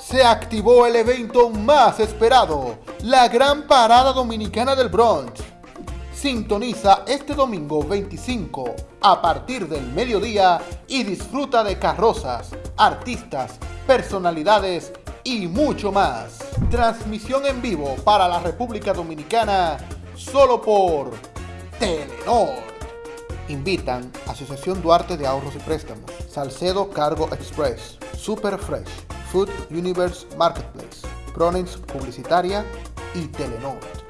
se activó el evento más esperado, la Gran Parada Dominicana del Bronx. Sintoniza este domingo 25 a partir del mediodía y disfruta de carrozas, artistas, personalidades y mucho más. Transmisión en vivo para la República Dominicana solo por Telenor. Invitan Asociación Duarte de Ahorros y Préstamos, Salcedo Cargo Express, Super Fresh, Food Universe Marketplace, Pronins Publicitaria y Telenor.